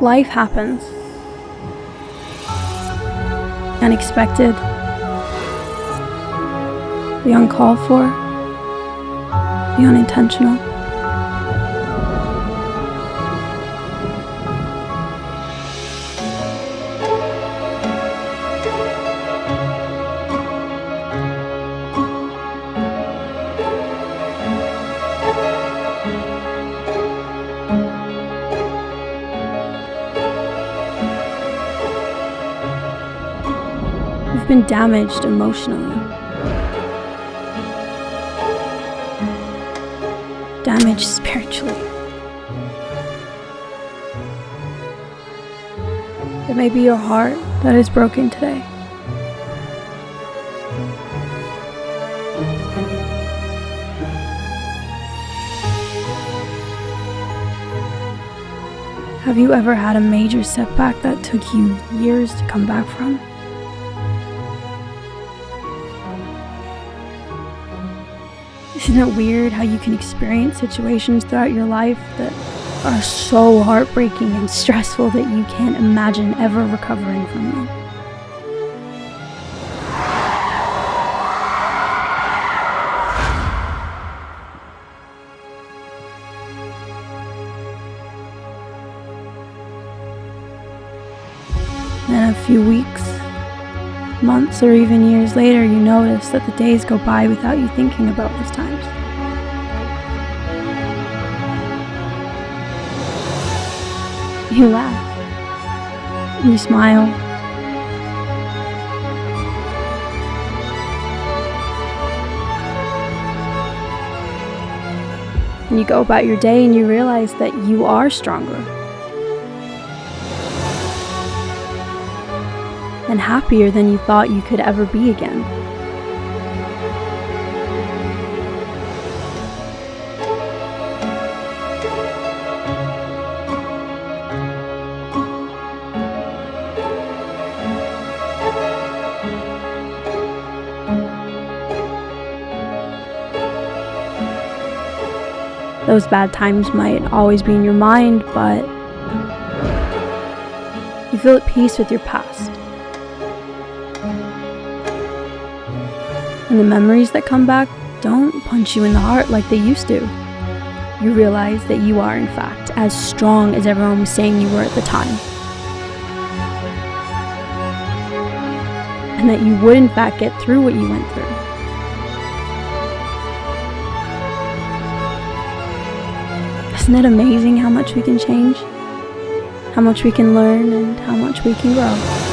life happens. Unexpected, the uncalled for, the unintentional. You've been damaged emotionally. Damaged spiritually. It may be your heart that is broken today. Have you ever had a major setback that took you years to come back from? Isn't it weird how you can experience situations throughout your life that are so heartbreaking and stressful that you can't imagine ever recovering from them? Then a few weeks, months, or even years later, you notice that the days go by without you thinking about those times. You laugh. You smile. And you go about your day and you realize that you are stronger. And happier than you thought you could ever be again. Those bad times might always be in your mind, but you feel at peace with your past. And the memories that come back don't punch you in the heart like they used to. You realize that you are, in fact, as strong as everyone was saying you were at the time. And that you would, in fact, get through what you went through. Isn't it amazing how much we can change? How much we can learn and how much we can grow?